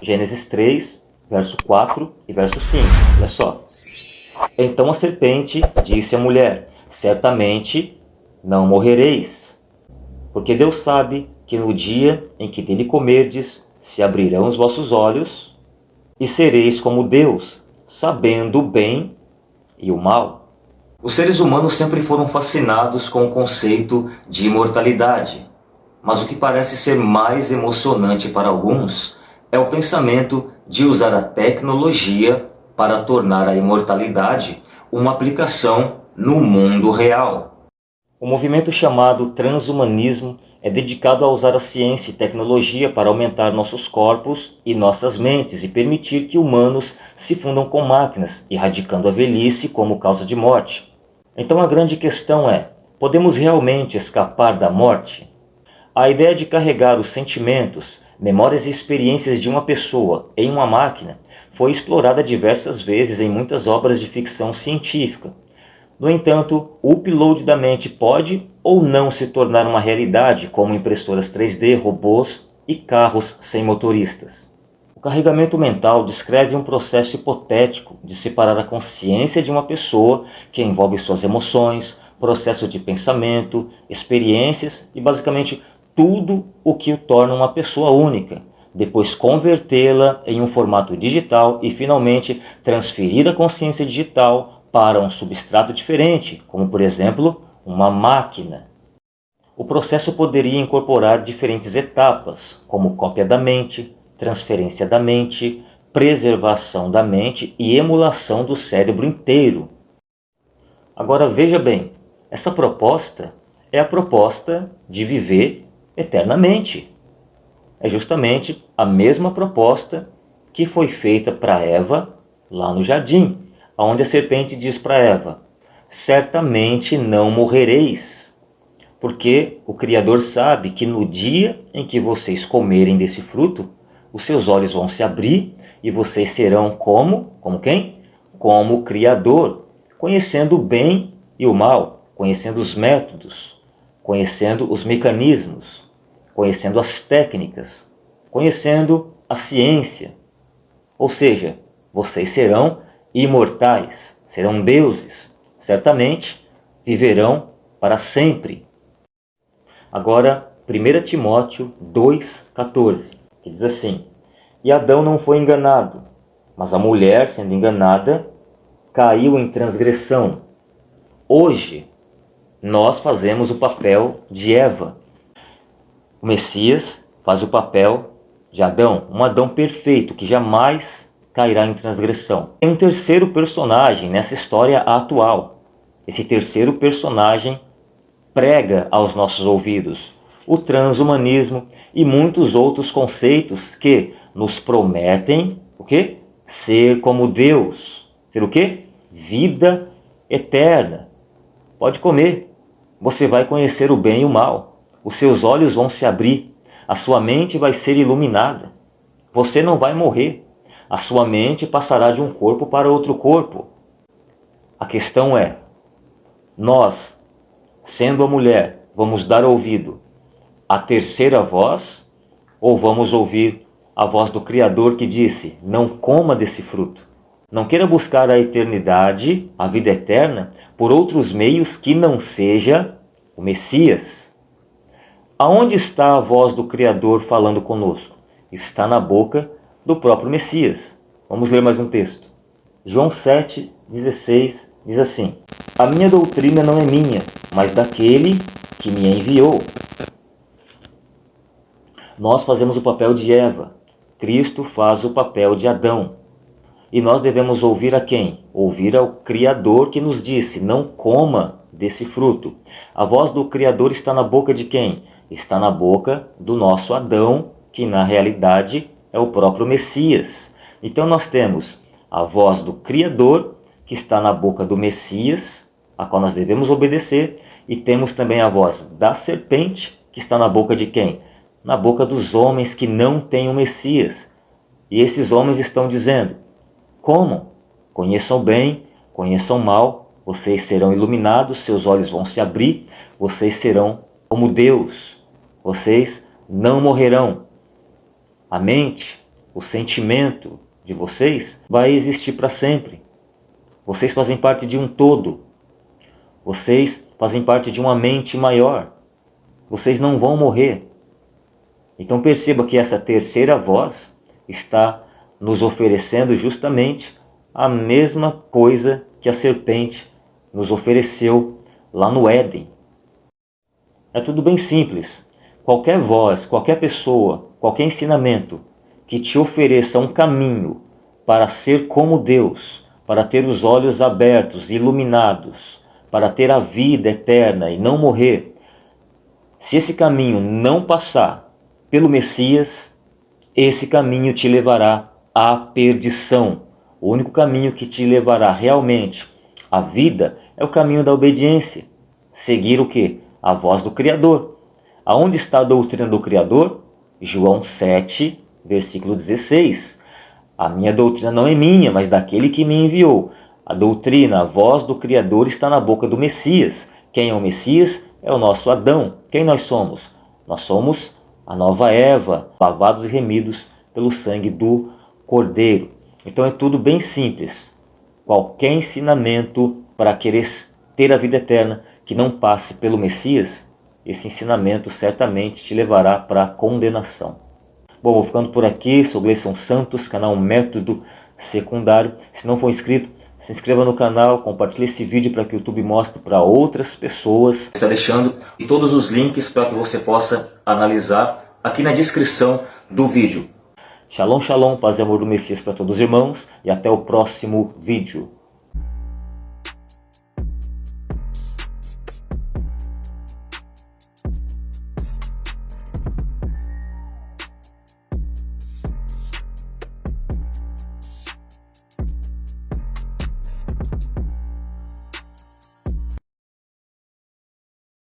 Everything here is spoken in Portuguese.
Gênesis 3, verso 4 e verso 5. Olha só. Então a serpente disse à mulher, certamente não morrereis, porque Deus sabe que no dia em que dele comerdes, se abrirão os vossos olhos, e sereis como Deus, sabendo o bem e o mal. Os seres humanos sempre foram fascinados com o conceito de imortalidade, mas o que parece ser mais emocionante para alguns é o pensamento de usar a tecnologia para tornar a imortalidade uma aplicação no mundo real. O movimento chamado transhumanismo é dedicado a usar a ciência e tecnologia para aumentar nossos corpos e nossas mentes e permitir que humanos se fundam com máquinas, erradicando a velhice como causa de morte. Então a grande questão é, podemos realmente escapar da morte? A ideia de carregar os sentimentos, memórias e experiências de uma pessoa em uma máquina foi explorada diversas vezes em muitas obras de ficção científica. No entanto, o upload da mente pode ou não se tornar uma realidade, como impressoras 3D, robôs e carros sem motoristas. O carregamento mental descreve um processo hipotético de separar a consciência de uma pessoa que envolve suas emoções, processo de pensamento, experiências e basicamente tudo o que o torna uma pessoa única, depois convertê-la em um formato digital e finalmente transferir a consciência digital para um substrato diferente, como por exemplo uma máquina. O processo poderia incorporar diferentes etapas, como cópia da mente, transferência da mente, preservação da mente e emulação do cérebro inteiro. Agora veja bem, essa proposta é a proposta de viver eternamente. É justamente a mesma proposta que foi feita para Eva lá no jardim, onde a serpente diz para Eva, certamente não morrereis, porque o Criador sabe que no dia em que vocês comerem desse fruto, os seus olhos vão se abrir e vocês serão como? Como quem? Como o Criador, conhecendo o bem e o mal, conhecendo os métodos, conhecendo os mecanismos, conhecendo as técnicas, conhecendo a ciência. Ou seja, vocês serão imortais, serão deuses, certamente viverão para sempre. Agora, 1 Timóteo 2,14, que diz assim, E Adão não foi enganado, mas a mulher, sendo enganada, caiu em transgressão. Hoje, nós fazemos o papel de Eva, o Messias faz o papel de Adão, um Adão perfeito que jamais cairá em transgressão. Tem um terceiro personagem nessa história atual. Esse terceiro personagem prega aos nossos ouvidos o transhumanismo e muitos outros conceitos que nos prometem o quê? Ser como Deus. Ser o quê? Vida eterna. Pode comer. Você vai conhecer o bem e o mal os seus olhos vão se abrir, a sua mente vai ser iluminada. Você não vai morrer, a sua mente passará de um corpo para outro corpo. A questão é, nós, sendo a mulher, vamos dar ouvido à terceira voz ou vamos ouvir a voz do Criador que disse, não coma desse fruto. Não queira buscar a eternidade, a vida eterna, por outros meios que não seja o Messias. Aonde está a voz do Criador falando conosco? Está na boca do próprio Messias. Vamos ler mais um texto. João 7, 16 diz assim, A minha doutrina não é minha, mas daquele que me enviou. Nós fazemos o papel de Eva, Cristo faz o papel de Adão. E nós devemos ouvir a quem? Ouvir ao Criador que nos disse, não coma desse fruto. A voz do Criador está na boca de quem? Está na boca do nosso Adão, que na realidade é o próprio Messias. Então nós temos a voz do Criador, que está na boca do Messias, a qual nós devemos obedecer, e temos também a voz da serpente, que está na boca de quem? Na boca dos homens que não têm o Messias. E esses homens estão dizendo, como? Conheçam bem, conheçam mal, vocês serão iluminados, seus olhos vão se abrir, vocês serão como Deus vocês não morrerão. A mente o sentimento de vocês vai existir para sempre. Vocês fazem parte de um todo. Vocês fazem parte de uma mente maior. Vocês não vão morrer. Então perceba que essa terceira voz está nos oferecendo justamente a mesma coisa que a serpente nos ofereceu lá no Éden. É tudo bem simples. Qualquer voz, qualquer pessoa, qualquer ensinamento que te ofereça um caminho para ser como Deus, para ter os olhos abertos, iluminados, para ter a vida eterna e não morrer, se esse caminho não passar pelo Messias, esse caminho te levará à perdição. O único caminho que te levará realmente à vida é o caminho da obediência. Seguir o que? A voz do Criador. Aonde está a doutrina do Criador? João 7, versículo 16. A minha doutrina não é minha, mas daquele que me enviou. A doutrina, a voz do Criador está na boca do Messias. Quem é o Messias? É o nosso Adão. Quem nós somos? Nós somos a nova Eva, lavados e remidos pelo sangue do Cordeiro. Então é tudo bem simples. Qualquer ensinamento para querer ter a vida eterna que não passe pelo Messias, esse ensinamento certamente te levará para a condenação. Bom, vou ficando por aqui, sou Gleison Santos, canal Método Secundário. Se não for inscrito, se inscreva no canal, compartilhe esse vídeo para que o YouTube mostre para outras pessoas. Está deixando e todos os links para que você possa analisar aqui na descrição do vídeo. Shalom, shalom, paz e amor do Messias para todos os irmãos e até o próximo vídeo.